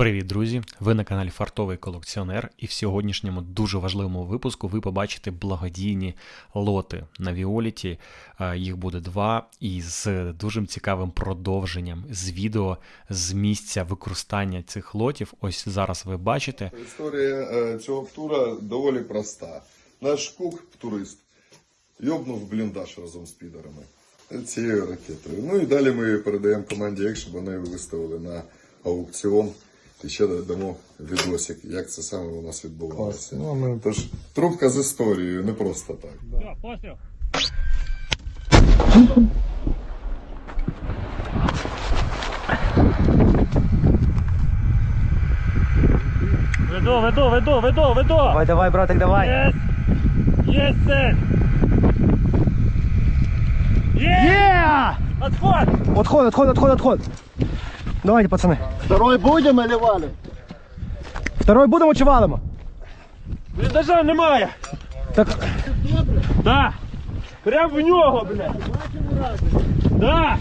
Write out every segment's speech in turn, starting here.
Привіт, друзі! Ви на каналі Фартовий колекціонер, і в сьогоднішньому дуже важливому випуску ви побачите благодійні лоти на Віоліті. Е, Їх буде два, і з дуже цікавим продовженням з відео з місця використання цих лотів. Ось зараз ви бачите. Історія е, цього тура доволі проста. Наш кук, турист, йобнув бліндаж разом з підарами цією ракетою. Ну і далі ми передаємо команді Ек, щоб вони виставили на аукціон. І ще дамо відосик, як це саме у нас відбувалося. Ну, ми... Тож трубка з історією, не просто так. Все. Веду, веду, веду, веду, веду. Давай, давай, братик, давай. Yes! Есть цель! Є! Є! Отход! Отход, отход, отход, отход. Давайте, пацани. Второй будем или валим? Второй будемо чи валимо? Бліндажа немає! Так, Да! Прям в нього, блядь! Да!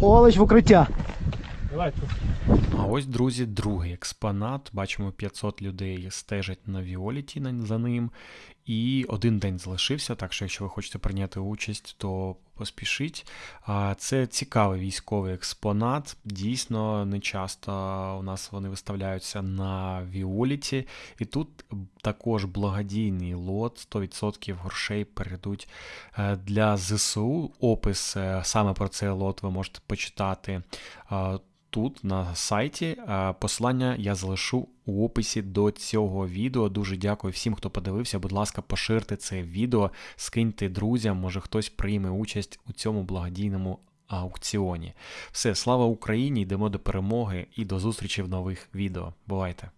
Олеч в укриття. Давай, А ось, друзі, другий експонат. Бачимо, 500 людей стежать на Віоліті за ним. І один день залишився, так що якщо ви хочете прийняти участь, то поспішіть. Це цікавий військовий експонат. Дійсно, не часто у нас вони виставляються на Віоліті. І тут також благодійний лот, 100% грошей перейдуть е, для ЗСУ. Опис е, саме про цей лот ви можете почитати тут на сайті. Посилання я залишу у описі до цього відео. Дуже дякую всім, хто подивився. Будь ласка, поширте це відео, скиньте друзям, може хтось прийме участь у цьому благодійному аукціоні. Все, слава Україні! Йдемо до перемоги і до зустрічі в нових відео. Бувайте!